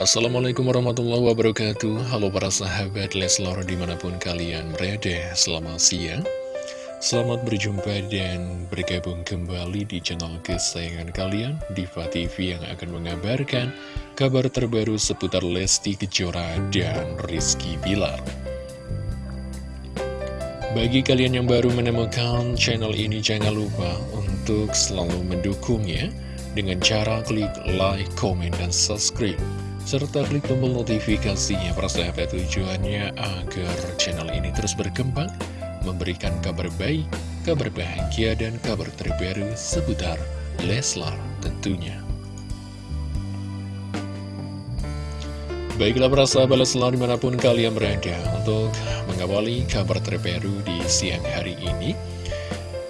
Assalamualaikum warahmatullahi wabarakatuh. Halo para sahabat Leslor di mana pun kalian berada Selamat siang. Selamat berjumpa dan bergabung kembali di channel kesayangan kalian Diva TV yang akan mengabarkan kabar terbaru seputar Lesti Kejora dan Rizky Bilar. Bagi kalian yang baru menemukan channel ini, jangan lupa untuk selalu mendukungnya dengan cara klik like, comment, dan subscribe. Serta klik tombol notifikasinya para sahabat tujuannya agar channel ini terus berkembang, memberikan kabar baik, kabar bahagia, dan kabar terbaru seputar Leslar tentunya. Baiklah para sahabat Leslar di mana pun kalian berada untuk mengawali kabar terbaru di siang hari ini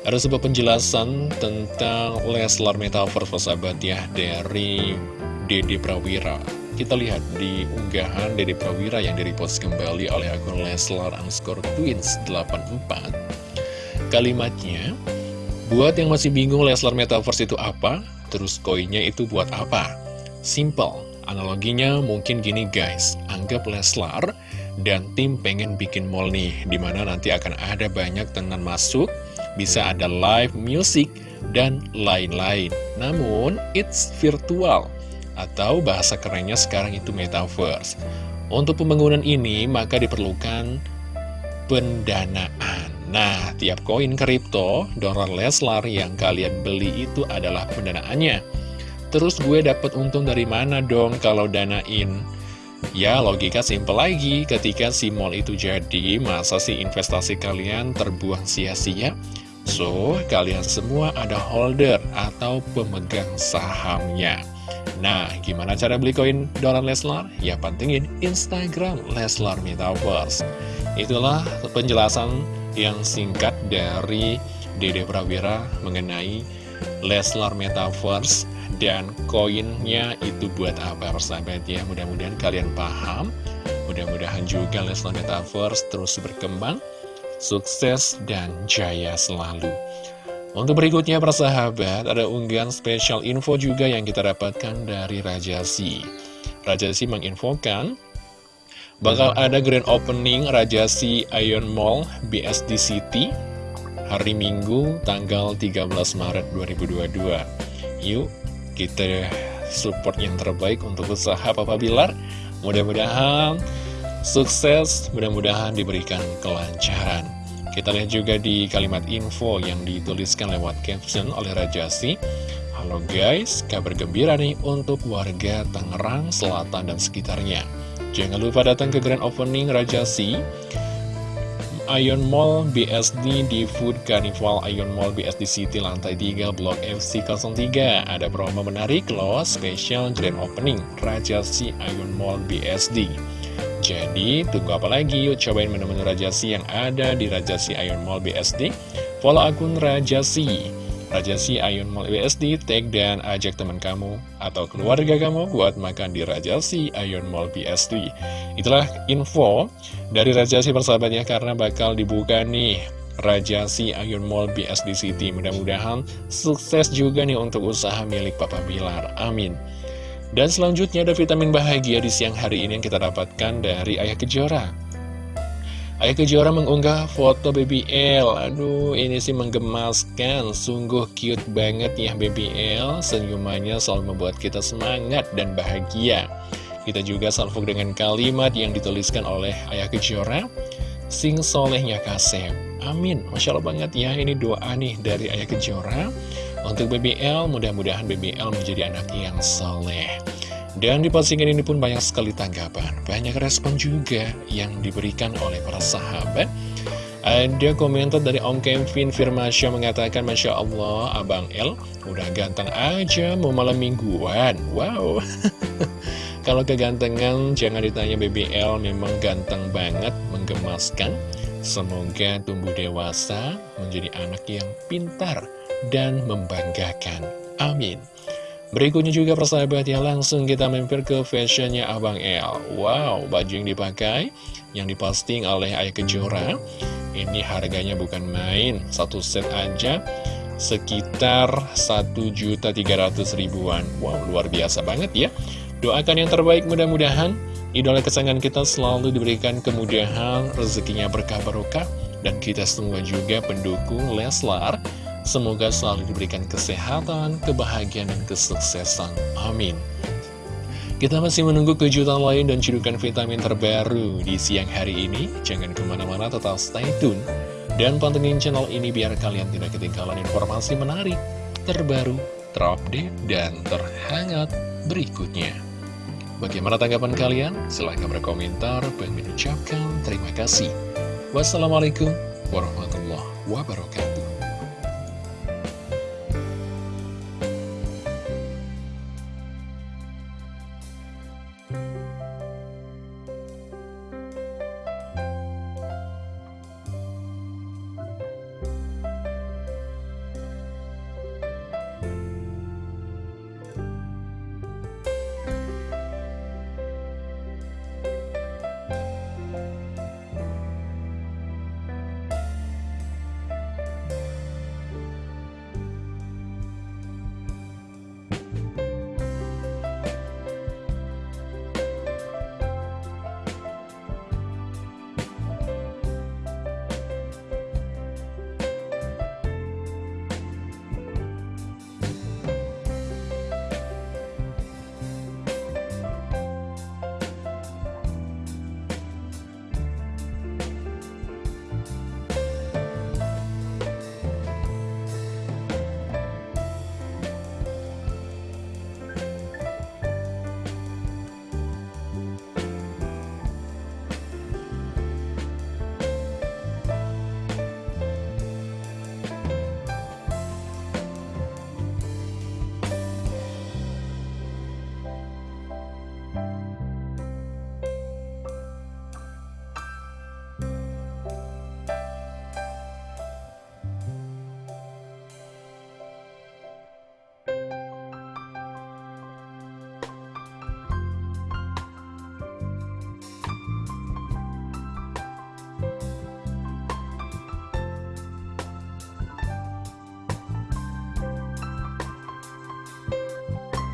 Ada sebuah penjelasan tentang Leslar Metaverse sahabat ya dari Dede Prawira Kita lihat di unggahan Dede Prawira yang direpost kembali oleh akun Leslar underscore twins 84 Kalimatnya Buat yang masih bingung Leslar Metaverse itu apa? Terus koinnya itu buat apa? Simple Analoginya mungkin gini guys, anggap Leslar dan tim pengen bikin mall nih, di mana nanti akan ada banyak tenan masuk, bisa ada live music, dan lain-lain. Namun, it's virtual, atau bahasa kerennya sekarang itu metaverse. Untuk pembangunan ini, maka diperlukan pendanaan. Nah, tiap koin kripto, dolar Leslar yang kalian beli itu adalah pendanaannya. Terus gue dapat untung dari mana dong kalau danain? Ya logika simple lagi, ketika si mall itu jadi, masa sih investasi kalian terbuang sia-sia? So, kalian semua ada holder atau pemegang sahamnya. Nah, gimana cara beli koin dolar Leslar? Ya pantengin Instagram Leslar Metaverse. Itulah penjelasan yang singkat dari Dede Prawira mengenai Leslar Metaverse dan koinnya itu buat apa persahabat ya mudah-mudahan kalian paham mudah-mudahan juga Leslar Metaverse terus berkembang sukses dan jaya selalu untuk berikutnya persahabat ada unggahan spesial info juga yang kita dapatkan dari Raja Si Raja Si menginfokan bakal ada grand opening Raja Si Ion Mall BSD City hari Minggu tanggal 13 Maret 2022 Yuk kita support yang terbaik untuk usaha Papa Bilar. Mudah-mudahan sukses mudah-mudahan diberikan kelancaran kita lihat juga di kalimat info yang dituliskan lewat caption oleh Rajasi Halo guys, kabar gembira nih untuk warga Tangerang, Selatan, dan sekitarnya. Jangan lupa datang ke grand opening Rajasi Ion Mall BSD di Food Carnival Ion Mall BSD City lantai 3 Blok FC03 Ada promo menarik loh, special grand opening Raja Si Ion Mall BSD Jadi tunggu apa lagi yuk cobain menu-menu Raja Si yang ada di Raja Si Ion Mall BSD Follow akun Raja Si Rajasi Ayun Mall BSD, tag dan ajak teman kamu atau keluarga kamu buat makan di Rajasi Ayun Mall BSD. Itulah info dari Rajasi persahabatnya karena bakal dibuka nih Rajasi Ayun Mall BSD City. Mudah-mudahan sukses juga nih untuk usaha milik Papa Bilar. Amin. Dan selanjutnya ada vitamin bahagia di siang hari ini yang kita dapatkan dari Ayah Kejora. Ayah Kejora mengunggah foto Baby L Aduh ini sih menggemaskan. Sungguh cute banget ya Baby L Senyumannya selalu membuat kita semangat dan bahagia. Kita juga salvo dengan kalimat yang dituliskan oleh Ayah Kejora. Sing solehnya kasep Amin. Masya Allah banget ya Ini doa nih dari Ayah Kejora Untuk Baby L Mudah-mudahan Baby L menjadi anak yang soleh dan di postingan ini pun banyak sekali tanggapan, banyak respon juga yang diberikan oleh para sahabat. Ada komentar dari Om Kevin Firmasya mengatakan, Masya Allah, Abang L udah ganteng aja mau malam mingguan. Wow. Kalau kegantengan, jangan ditanya BBL, memang ganteng banget, menggemaskan. Semoga tumbuh dewasa, menjadi anak yang pintar dan membanggakan. Amin. Berikutnya juga persahabat ya langsung kita mampir ke fashionnya Abang El Wow baju yang dipakai yang diposting oleh Ayah Kejora Ini harganya bukan main Satu set aja sekitar 1.300 ribuan Wow luar biasa banget ya Doakan yang terbaik mudah-mudahan idola kesayangan kita selalu diberikan kemudahan, rezekinya berkah barokah, dan kita semua juga pendukung Leslar. Semoga selalu diberikan kesehatan, kebahagiaan, dan kesuksesan. Amin. Kita masih menunggu kejutan lain dan cedukan vitamin terbaru di siang hari ini. Jangan ke mana-mana, tetap stay tune. Dan pantengin channel ini biar kalian tidak ketinggalan informasi menarik, terbaru, terupdate, dan terhangat berikutnya. Bagaimana tanggapan kalian? Silahkan berkomentar. Bang mengucapkan terima kasih. Wassalamualaikum warahmatullahi wabarakatuh.